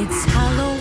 It's Halloween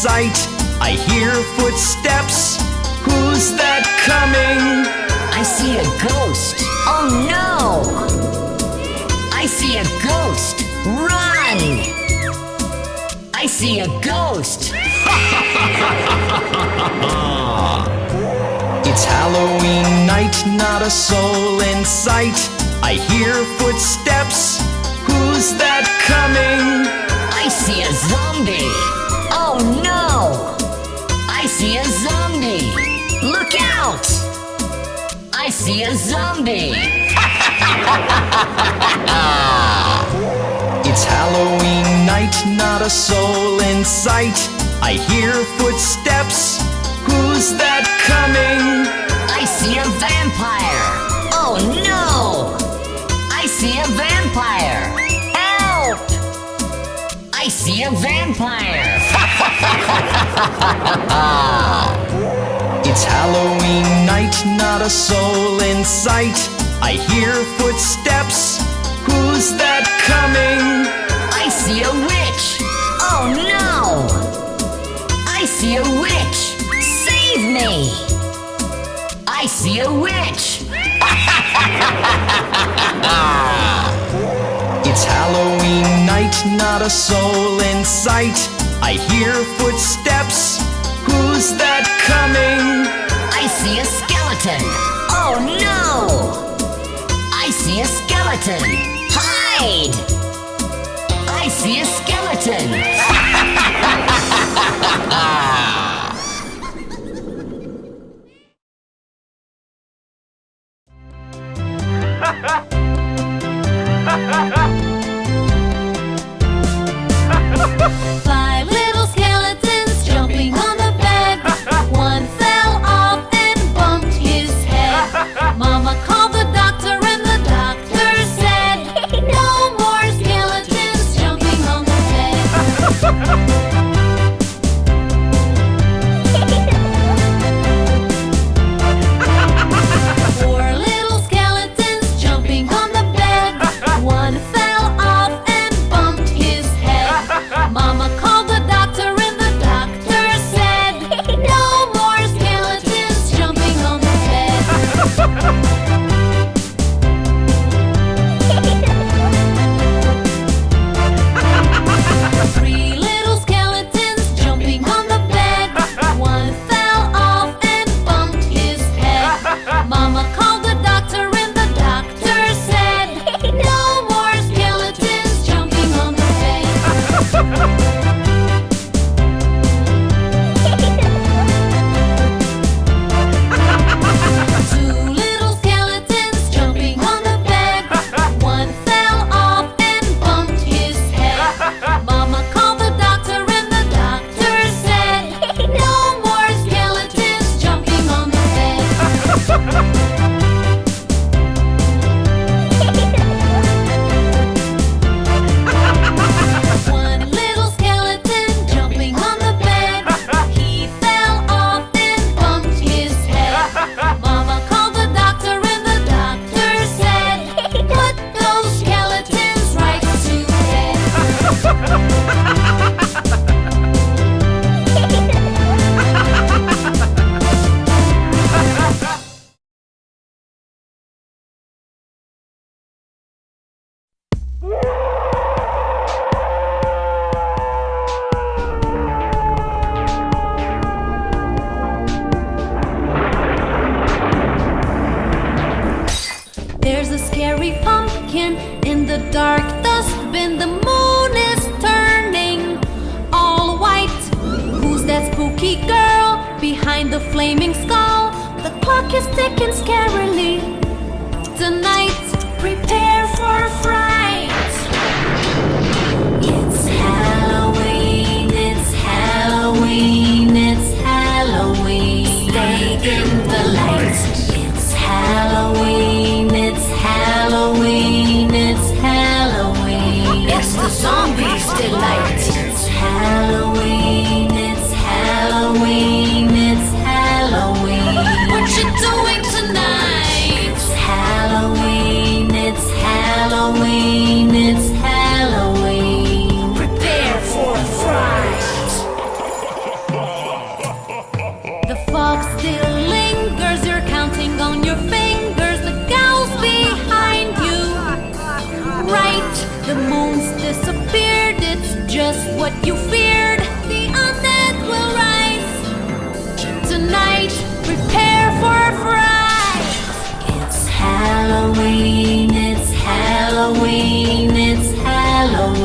sight. I hear footsteps. Who's that coming? I see a ghost. Oh no! I see a ghost. Run! I see a ghost. It's Halloween night, not a soul in sight. I hear footsteps. Who's that coming? I see a zombie. Oh no! I see a zombie. Look out! I see a zombie. It's Halloween night, not a soul in sight. I hear footsteps. Who's that coming? I see a vampire. Oh no! I see a vampire. Help! I see a vampire. It's Halloween night, not a soul in sight. I hear footsteps. Who's that coming? I see a witch. Oh no! I see a witch. Save me! I see a witch. It's Halloween night, not a soul in sight. I hear footsteps. Who's that coming? I see a skeleton. Oh no! I see a skeleton. Hide! I see a skeleton. The moon's disappeared, it's just what you feared. The undead will rise. Tonight, prepare for a fright. It's Halloween, it's Halloween, it's Halloween.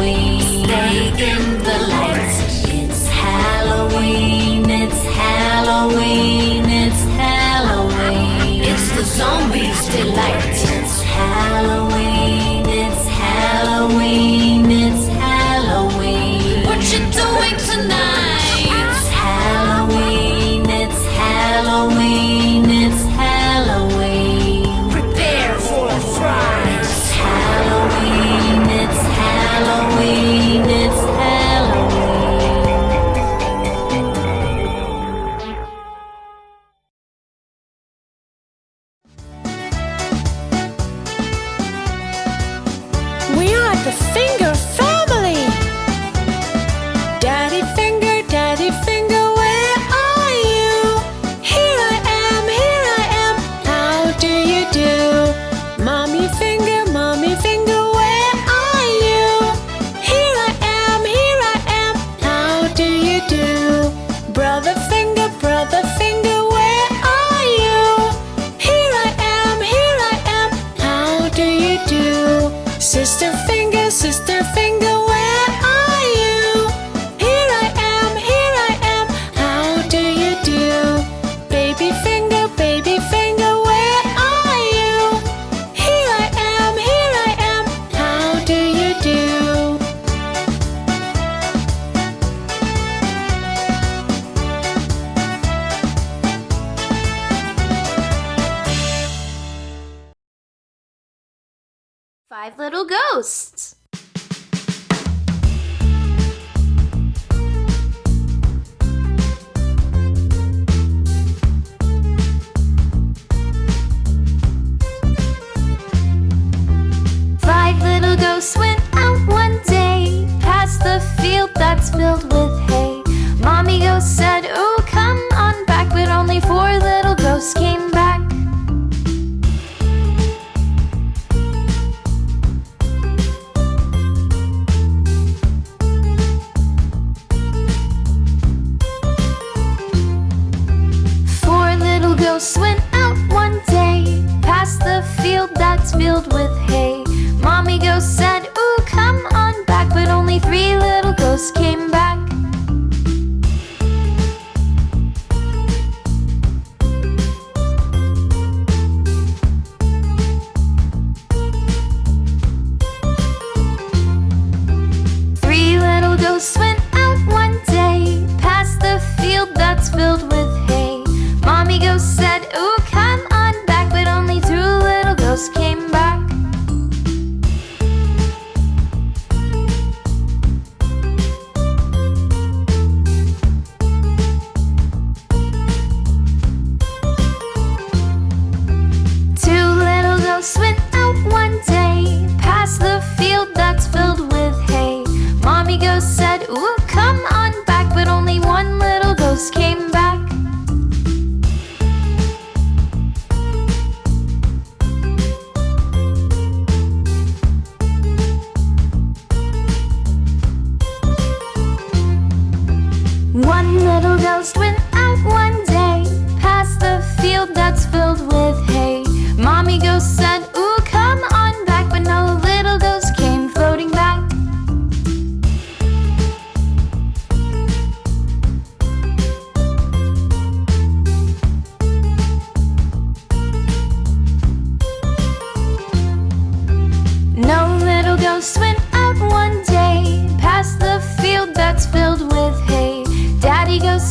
mouse went out one day past the field that's filled with hay. Daddy goes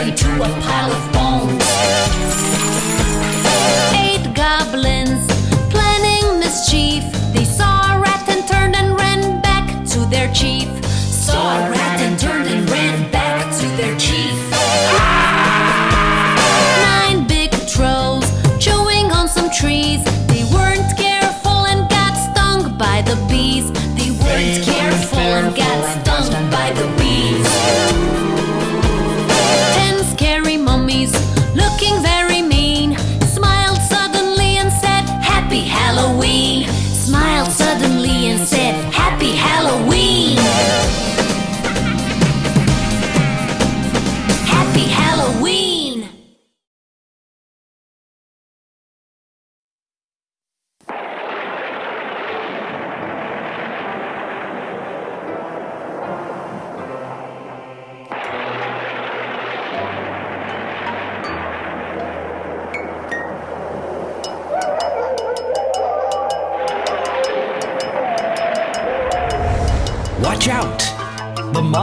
and they turned to a pile of bones.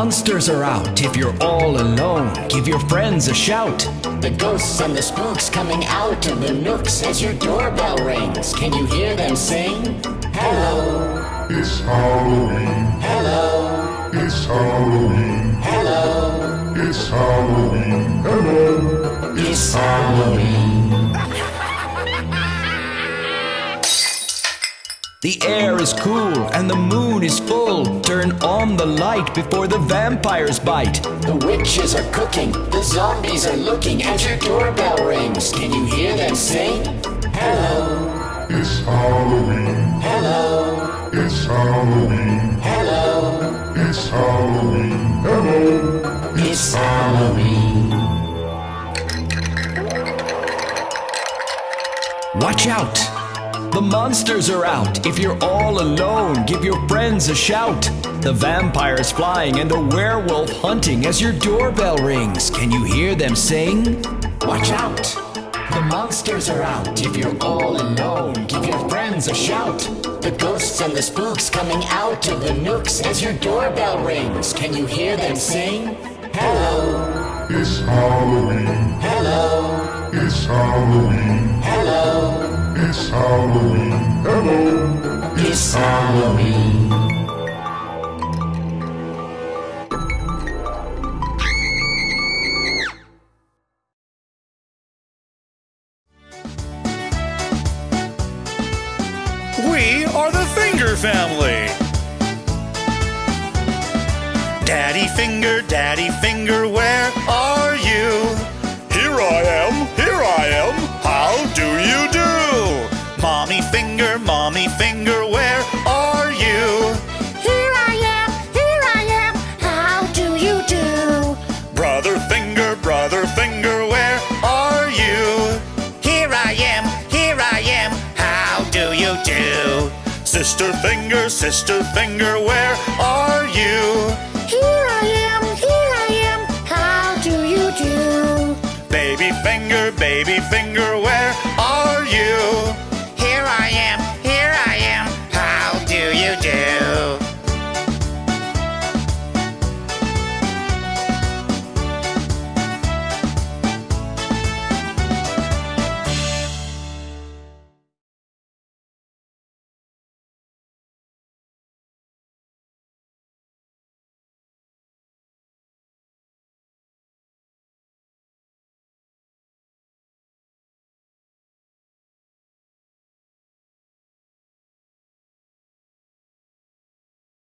Monsters are out. If you're all alone, give your friends a shout. The ghosts and the spooks coming out of the nooks as your doorbell rings. Can you hear them sing? Hello, It's Halloween. hello, It's Halloween. hello. It's Halloween. Hello. It's Halloween. The air is cool and the moon is full. Turn on the light before the vampires bite. The witches are cooking, the zombies are looking as your doorbell rings. Can you hear them sing? Hello, It's Halloween. hello, It's Halloween. hello. It's Halloween. Hello. It's Halloween. Watch out! The monsters are out. If you're all alone, give your friends a shout. The vampires flying and the werewolf hunting as your doorbell rings. Can you hear them sing? Watch out! The monsters are out. If you're all alone, give your friends a shout. The ghosts and the spooks coming out of the nooks as your doorbell rings. Can you hear them sing? Hello, It's Halloween. hello, It's Halloween. hello. It's Halloween. Hello. It's Halloween. We are the Finger Family. Daddy Finger, Daddy Finger, where are you? Here I am, here I am. How do you Finger, Sister Finger, where are you? Here I am, here I am. How do you do? Baby Finger, Baby Finger.